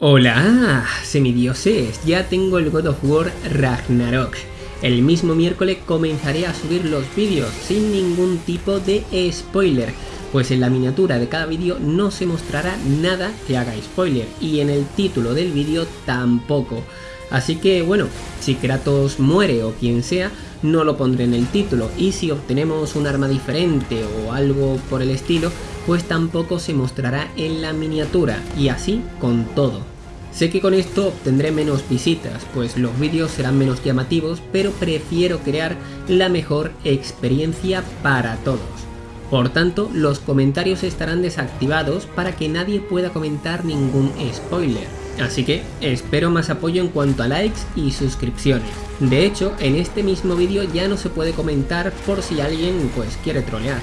Hola, semidioses, ya tengo el God of War Ragnarok. El mismo miércoles comenzaré a subir los vídeos sin ningún tipo de spoiler, pues en la miniatura de cada vídeo no se mostrará nada que haga spoiler y en el título del vídeo tampoco. Así que bueno, si Kratos muere o quien sea, no lo pondré en el título y si obtenemos un arma diferente o algo por el estilo, pues tampoco se mostrará en la miniatura y así con todo. Sé que con esto obtendré menos visitas, pues los vídeos serán menos llamativos, pero prefiero crear la mejor experiencia para todos. Por tanto, los comentarios estarán desactivados para que nadie pueda comentar ningún spoiler. Así que espero más apoyo en cuanto a likes y suscripciones. De hecho, en este mismo vídeo ya no se puede comentar por si alguien pues quiere trolear.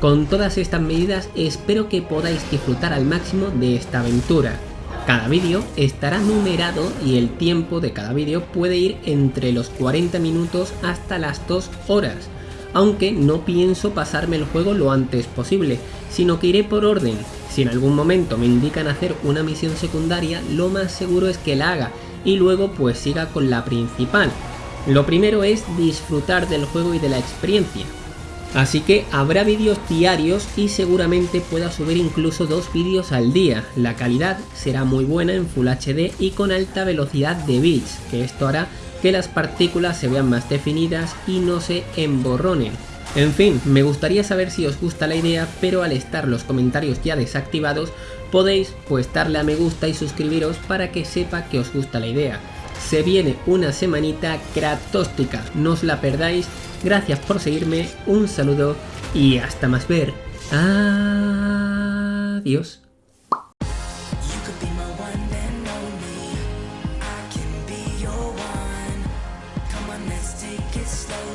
Con todas estas medidas espero que podáis disfrutar al máximo de esta aventura. Cada vídeo estará numerado y el tiempo de cada vídeo puede ir entre los 40 minutos hasta las 2 horas, aunque no pienso pasarme el juego lo antes posible, sino que iré por orden. Si en algún momento me indican hacer una misión secundaria, lo más seguro es que la haga y luego pues siga con la principal. Lo primero es disfrutar del juego y de la experiencia, Así que habrá vídeos diarios y seguramente pueda subir incluso dos vídeos al día. La calidad será muy buena en Full HD y con alta velocidad de bits, que esto hará que las partículas se vean más definidas y no se emborronen. En fin, me gustaría saber si os gusta la idea, pero al estar los comentarios ya desactivados, podéis pues darle a me gusta y suscribiros para que sepa que os gusta la idea. Se viene una semanita kratóstica, no os la perdáis Gracias por seguirme, un saludo y hasta más ver. Adiós. take it slow.